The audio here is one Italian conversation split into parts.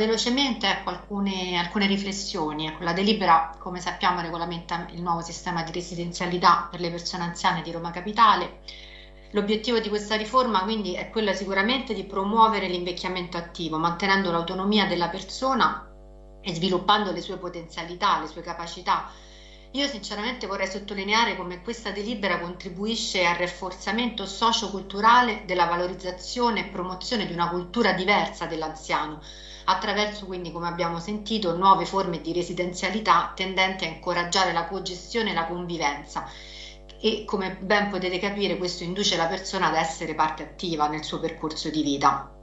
velocemente ecco, alcune, alcune riflessioni. Ecco, la delibera, come sappiamo, regolamenta il nuovo sistema di residenzialità per le persone anziane di Roma Capitale. L'obiettivo di questa riforma quindi è quello sicuramente di promuovere l'invecchiamento attivo, mantenendo l'autonomia della persona e sviluppando le sue potenzialità, le sue capacità. Io sinceramente vorrei sottolineare come questa delibera contribuisce al rafforzamento socioculturale della valorizzazione e promozione di una cultura diversa dell'anziano, attraverso quindi, come abbiamo sentito, nuove forme di residenzialità tendenti a incoraggiare la cogestione e la convivenza e come ben potete capire questo induce la persona ad essere parte attiva nel suo percorso di vita.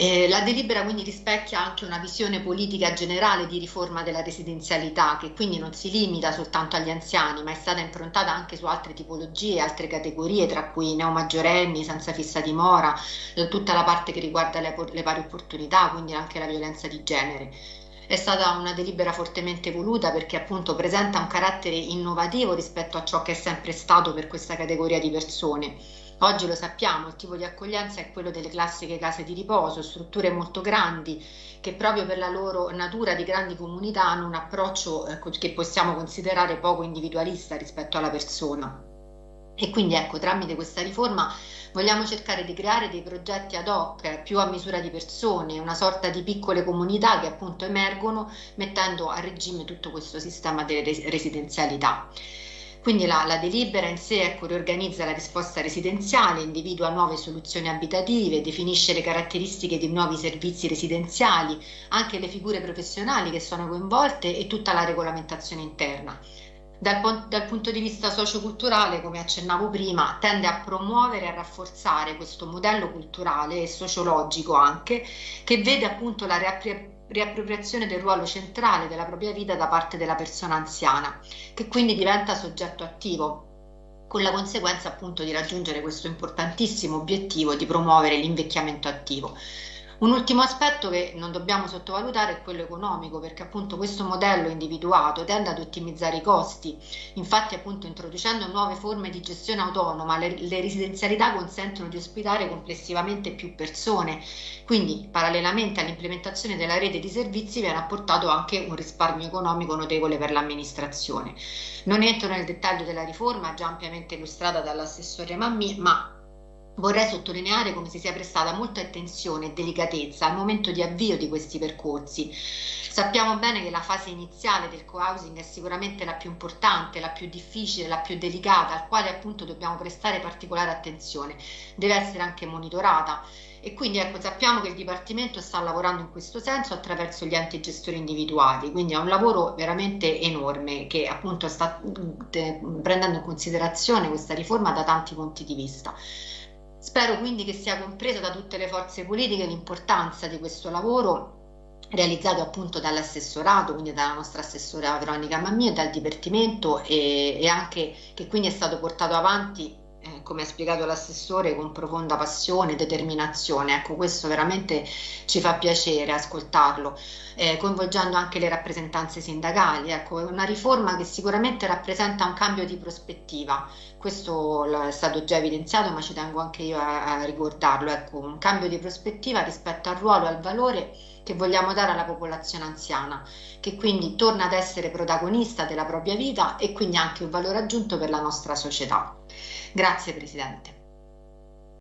Eh, la delibera quindi rispecchia anche una visione politica generale di riforma della residenzialità che quindi non si limita soltanto agli anziani ma è stata improntata anche su altre tipologie, altre categorie tra cui neomaggiorenni, senza fissa dimora, eh, tutta la parte che riguarda le, le pari opportunità, quindi anche la violenza di genere. È stata una delibera fortemente voluta perché appunto presenta un carattere innovativo rispetto a ciò che è sempre stato per questa categoria di persone. Oggi lo sappiamo, il tipo di accoglienza è quello delle classiche case di riposo, strutture molto grandi che proprio per la loro natura di grandi comunità hanno un approccio eh, che possiamo considerare poco individualista rispetto alla persona. E quindi ecco, tramite questa riforma vogliamo cercare di creare dei progetti ad hoc più a misura di persone, una sorta di piccole comunità che appunto emergono mettendo a regime tutto questo sistema delle residenzialità. Quindi la, la, delibera in sé ecco, riorganizza la risposta residenziale, individua nuove soluzioni abitative, definisce le caratteristiche di nuovi servizi residenziali, anche le figure professionali che sono coinvolte e tutta la regolamentazione interna. Dal, dal, punto di vista socioculturale, come accennavo prima, tende a promuovere e a rafforzare questo modello culturale e sociologico anche, che vede appunto la riappropriazione del ruolo centrale della propria vita da parte della persona anziana, che quindi diventa soggetto attivo, con la conseguenza appunto di raggiungere questo importantissimo obiettivo di promuovere l'invecchiamento attivo. Un ultimo aspetto che non dobbiamo sottovalutare è quello economico, perché appunto questo modello individuato tende ad ottimizzare i costi. Infatti appunto introducendo nuove forme di gestione autonoma, le, le residenzialità consentono di ospitare complessivamente più persone. Quindi parallelamente all'implementazione della rete di servizi viene apportato anche un risparmio economico notevole per l'amministrazione. Non entro nel dettaglio della riforma, già ampiamente illustrata dall'assessore Mammi, ma Vorrei sottolineare come si sia prestata molta attenzione e delicatezza al momento di avvio di questi percorsi. Sappiamo bene che la fase iniziale del co-housing è sicuramente la più importante, la più difficile, la più delicata, al quale appunto dobbiamo prestare particolare attenzione. Deve essere anche monitorata e quindi ecco, sappiamo che il Dipartimento sta lavorando in questo senso attraverso gli enti gestori individuali, quindi è un lavoro veramente enorme che appunto sta mm, prendendo in considerazione questa riforma da tanti punti di vista. Spero quindi che sia compresa da tutte le forze politiche l'importanza di questo lavoro realizzato appunto dall'assessorato, quindi dalla nostra assessora Veronica Mammì dal Dipartimento e, e anche che quindi è stato portato avanti come ha spiegato l'assessore, con profonda passione e determinazione. Ecco, questo veramente ci fa piacere ascoltarlo, eh, coinvolgendo anche le rappresentanze sindacali. Ecco, è una riforma che sicuramente rappresenta un cambio di prospettiva. Questo è stato già evidenziato, ma ci tengo anche io a, a ricordarlo. Ecco, un cambio di prospettiva rispetto al ruolo e al valore che vogliamo dare alla popolazione anziana, che quindi torna ad essere protagonista della propria vita e quindi anche un valore aggiunto per la nostra società. Grazie Presidente.